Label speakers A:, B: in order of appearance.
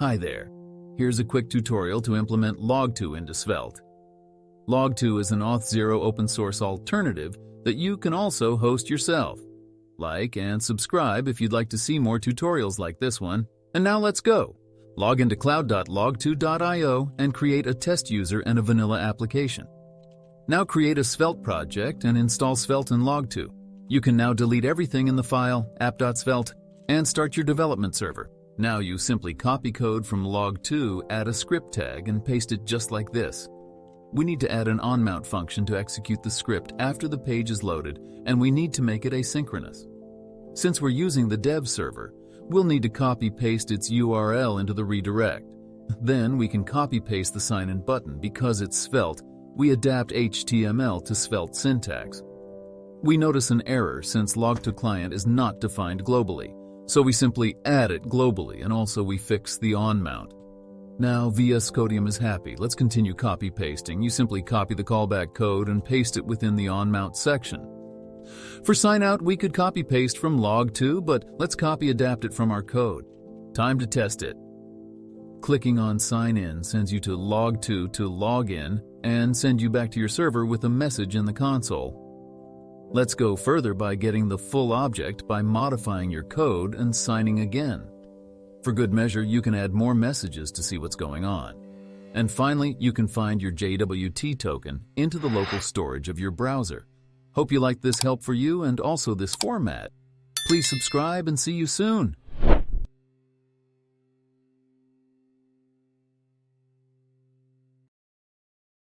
A: Hi there. Here's a quick tutorial to implement Logto into Svelte. Logto is an Auth0 open source alternative that you can also host yourself. Like and subscribe if you'd like to see more tutorials like this one. And now let's go. Log into cloud.logto.io and create a test user and a vanilla application. Now create a Svelte project and install Svelte in Logto. You can now delete everything in the file app.svelte and start your development server. Now you simply copy code from Logto, add a script tag, and paste it just like this. We need to add an onMount function to execute the script after the page is loaded, and we need to make it asynchronous. Since we're using the dev server, we'll need to copy-paste its URL into the redirect. Then we can copy-paste the sign-in button. Because it's Svelte, we adapt HTML to Svelte syntax. We notice an error since logtoClient is not defined globally. So we simply add it globally and also we fix the on mount. Now VS Codium is happy. Let's continue copy pasting. You simply copy the callback code and paste it within the on mount section. For sign out, we could copy paste from Logto, but let's copy adapt it from our code. Time to test it. Clicking on sign in sends you to Logto to log in and send you back to your server with a message in the console. Let's go further by getting the full object by modifying your code and signing again. For good measure, you can add more messages to see what's going on. And finally, you can find your JWT token into the local storage of your browser. Hope you liked this help for you and also this format. Please subscribe and see you soon.